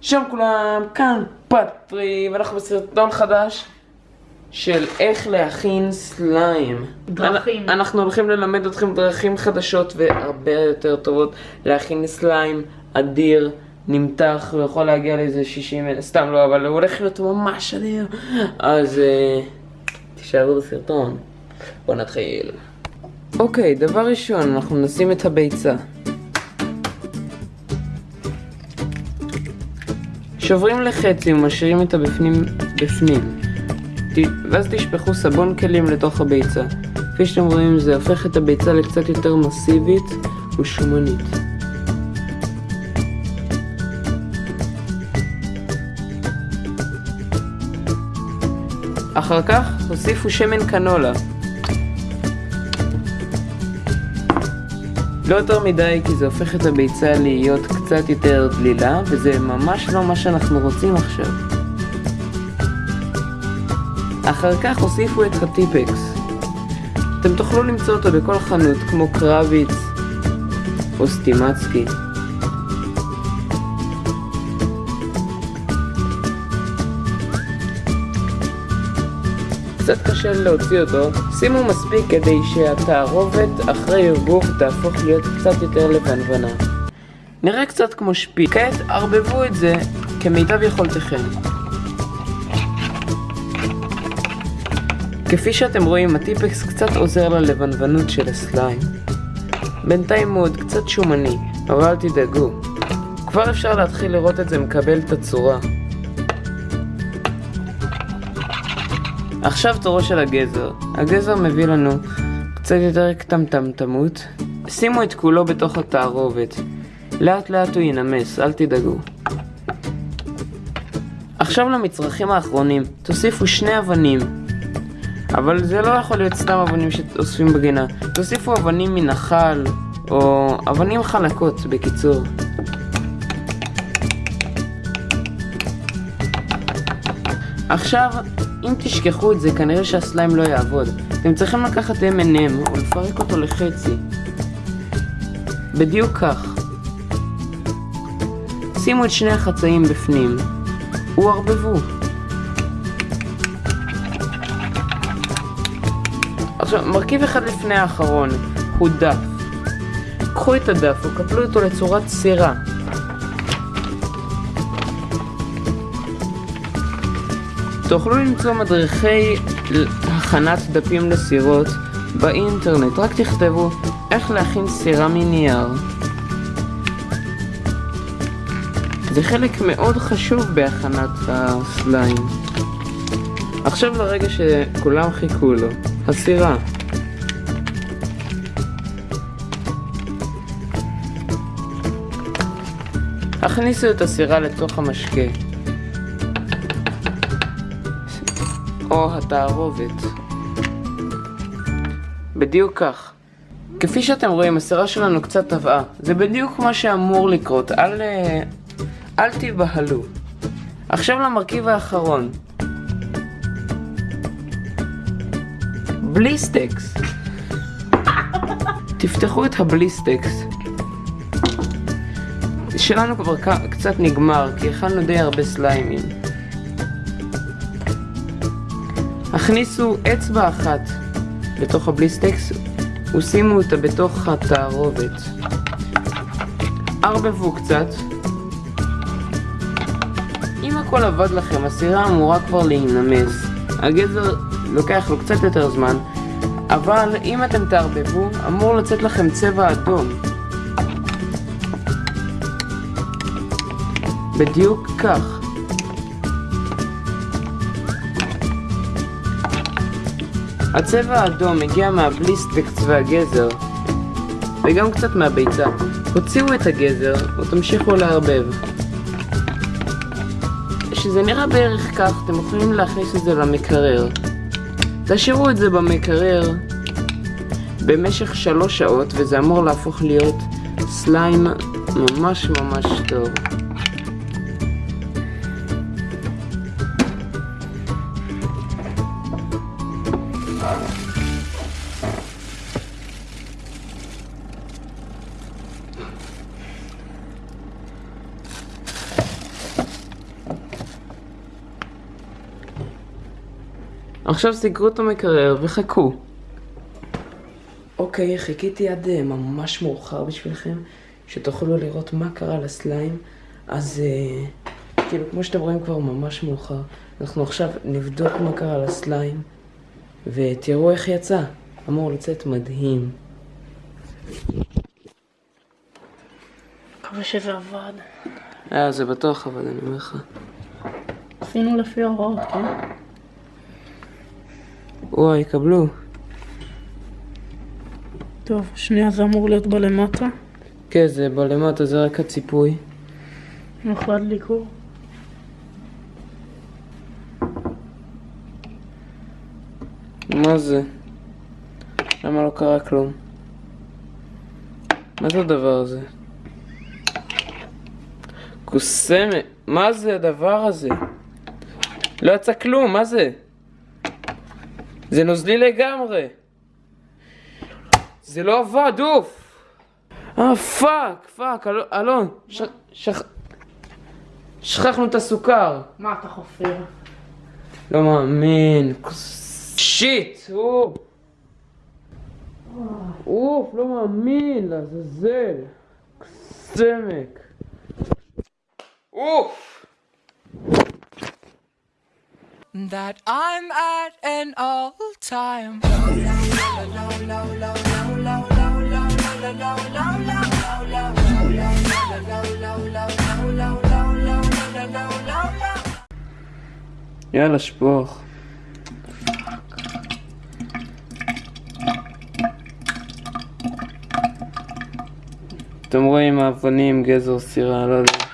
שלום כולם, כאן פטרי, ואנחנו בסרטון חדש של איך להכין סליים. דרכים. אנ- אנחנו הולכים ללמד אתכם דרכים חדשות והרבה יותר טובות להכין סליים אדיר, נמתח, ויכול להגיע לאיזה 60 אלף, סתם לא, אבל הוא הולך להיות ממש אדיר. אז אה, תישארו בסרטון. בואו נתחיל. אוקיי, דבר ראשון, אנחנו נשים את הביצה. שוברים לחצי ומשאירים את הבפנים בפנים. ואז תשפכו סבון כלים לתוך הביצה. כפי שאתם רואים זה הופך את הביצה לקצת יותר מסיבית ושומנית. אחר כך הוסיפו שמן קנולה. לא יותר מדי כי זה הופך את הביצה להיות קצת יותר דלילה וזה ממש לא מה שאנחנו רוצים עכשיו. אחר כך הוסיפו את הטיפקס. אתם תוכלו למצוא אותו בכל חנות כמו קרביץ או סטימצקי. קצת קשה להוציא אותו, שימו מספיק כדי שהתערובת אחרי ערבוב תהפוך להיות קצת יותר לבנוונה. נראה קצת כמו שפיץ. כעת ערבבו את זה כמיטב יכולתכם. כפי שאתם רואים, הטיפקס קצת עוזר ללבנוונות של הסליים. בינתיים הוא עוד קצת שומני, אבל אל תדאגו. כבר אפשר להתחיל לראות את זה מקבל את הצורה. עכשיו תורו של הגזר. הגזר מביא לנו קצת יותר קטמטמטמות. שימו את כולו בתוך התערובת. לאט לאט הוא ינמס, אל תדאגו. עכשיו למצרכים האחרונים, תוסיפו שני אבנים. אבל זה לא יכול להיות סתם אבנים שאוספים בגינה. תוסיפו אבנים מנחל, או אבנים חלקות, בקיצור. עכשיו, אם תשכחו את זה, כנראה שהסליים לא יעבוד. אתם צריכים לקחת M&M ולפרק אותו לחצי. בדיוק כך. שימו את שני החצאים בפנים. וערבבו. עכשיו, מרכיב אחד לפני האחרון הוא דף. קחו את הדף וקפלו אותו לצורת סירה. תוכלו למצוא מדריכי הכנת דפים לסירות באינטרנט, רק תכתבו איך להכין סירה מנייר. זה חלק מאוד חשוב בהכנת הסליים. עכשיו לרגע שכולם חיכו לו, הסירה. הכניסו את הסירה לתוך המשקה. או התערובת. בדיוק כך. כפי שאתם רואים, הסירה שלנו קצת טבעה. זה בדיוק מה שאמור לקרות, אל, אה, אל תיבהלו. עכשיו למרכיב האחרון. בליסטקס. תפתחו את הבליסטקס. שלנו כבר קצת נגמר, כי הכנו די הרבה סליימים. הכניסו אצבע אחת לתוך הבליסטקס ושימו אותה בתוך התערובת. ערבבו קצת. אם הכל עבד לכם, הסירה אמורה כבר להינמס. הגזר לוקח לו קצת יותר זמן, אבל אם אתם תערבבו, אמור לצאת לכם צבע אדום. בדיוק כך. הצבע האדום מגיע מהבליסטקס והגזר, וגם קצת מהביצה. הוציאו את הגזר ותמשיכו לערבב. כשזה נראה בערך כך, אתם יכולים להכניס את זה למקרר. תשאירו את זה במקרר במשך שלוש שעות, וזה אמור להפוך להיות סליים ממש ממש טוב. עכשיו סגרו את המקרר וחכו. אוקיי, חיכיתי עד אה, ממש מאוחר בשבילכם, שתוכלו לראות מה קרה לסליים. אז אה, כאילו, כמו שאתם רואים כבר ממש מאוחר. אנחנו עכשיו נבדוק מה קרה לסליים, ותראו איך יצא. אמור לצאת מדהים. מקווה שזה עבד. אה, זה בטוח אבל אני אומר לך. עשינו לפי ההוראות, כן? וואי, יקבלו. טוב, שנייה זה אמור להיות בלמטה. כן, זה בלמטה, זה רק הציפוי. איך להדליקו? מה זה? למה לא קרה כלום? מה זה הדבר הזה? קוסמת, מה זה הדבר הזה? לא יצא כלום, מה זה? זה נוזלי לגמרי. זה לא עבד, אוף! אה, fuck, fuck, אלון, אלון, ש... שכ... שכחנו את הסוכר. מה אתה חופר? לא מאמין. shit! אוף! אוף, לא מאמין, לעזאזל. סמק. אוף! That I'm at an all time. יאללה, שפוך. אתם רואים אבנים, גזר, סירה, לא יודע.